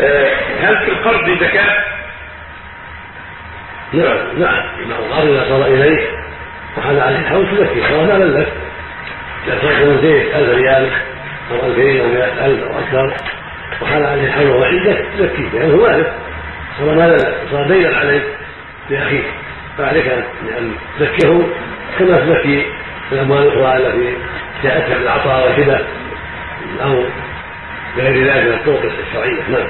آه، هل في القرض زكاة؟ نعم نعم مع القرض إذا صار إليك وحال عليه الحول تزكيه سواء مالا لك. إذا صرت زيت 1000 ريال أو 2000 أو 100000 أو أكثر وحال عليه الحول وهو عندك تزكيه يعني مالك. صار مالا لك صار دينا عليك لاخيك فعليك ان تزكيه كما تزكي الأموال الأخرى التي جاءتك بالعطاء والهبه أو غير ذلك من الطرق الشرعيه نعم